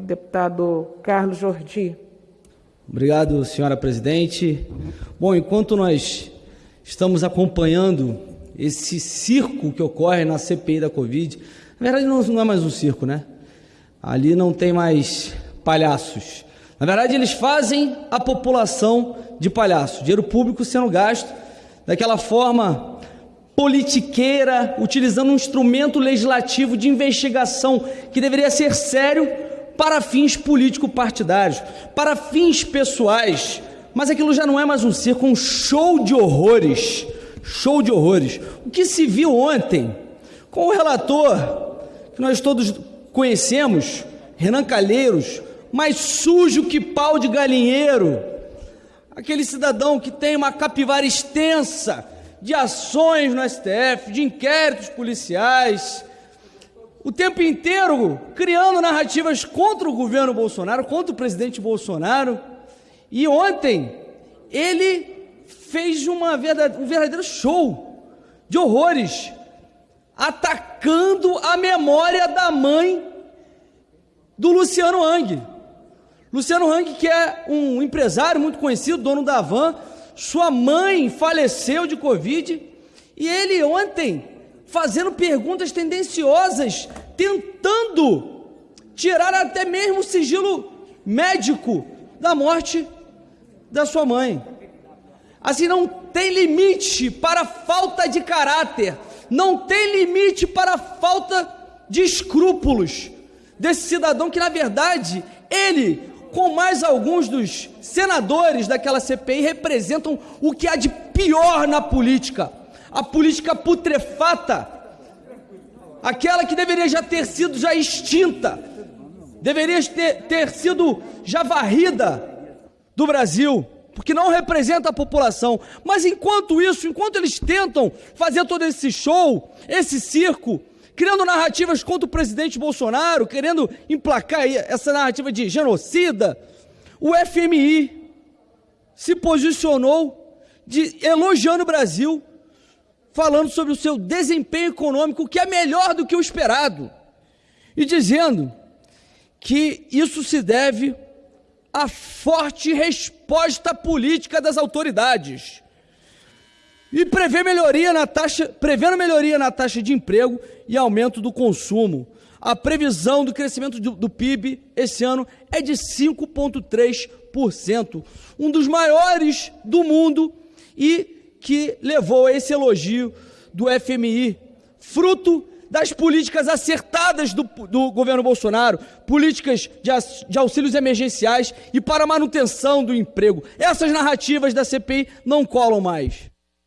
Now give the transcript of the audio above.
Deputado Carlos Jordi. Obrigado, senhora presidente. Bom, enquanto nós estamos acompanhando esse circo que ocorre na CPI da Covid, na verdade não, não é mais um circo, né? Ali não tem mais palhaços. Na verdade, eles fazem a população de palhaço. Dinheiro público sendo gasto daquela forma politiqueira, utilizando um instrumento legislativo de investigação que deveria ser sério para fins político-partidários, para fins pessoais. Mas aquilo já não é mais um circo, um show de horrores. Show de horrores. O que se viu ontem com o relator, que nós todos conhecemos, Renan Calheiros, mais sujo que pau de galinheiro, aquele cidadão que tem uma capivara extensa de ações no STF, de inquéritos policiais, o tempo inteiro criando narrativas contra o governo Bolsonaro, contra o presidente Bolsonaro. E ontem ele fez uma verdade, um verdadeiro show de horrores, atacando a memória da mãe do Luciano Hang. Luciano Hang, que é um empresário muito conhecido, dono da Van, sua mãe faleceu de Covid e ele ontem fazendo perguntas tendenciosas, tentando tirar até mesmo o sigilo médico da morte da sua mãe. Assim, não tem limite para falta de caráter, não tem limite para falta de escrúpulos desse cidadão que, na verdade, ele, com mais alguns dos senadores daquela CPI, representam o que há de pior na política. A política putrefata, aquela que deveria já ter sido já extinta, deveria ter, ter sido já varrida do Brasil, porque não representa a população. Mas enquanto isso, enquanto eles tentam fazer todo esse show, esse circo, criando narrativas contra o presidente Bolsonaro, querendo emplacar essa narrativa de genocida, o FMI se posicionou de, elogiando o Brasil, falando sobre o seu desempenho econômico, que é melhor do que o esperado, e dizendo que isso se deve à forte resposta política das autoridades e prevê melhoria na taxa, prevendo melhoria na taxa de emprego e aumento do consumo. A previsão do crescimento do, do PIB esse ano é de 5,3%, um dos maiores do mundo e que levou a esse elogio do FMI, fruto das políticas acertadas do, do governo Bolsonaro, políticas de, de, auxílios emergenciais e para manutenção do emprego. Essas narrativas da CPI não colam mais.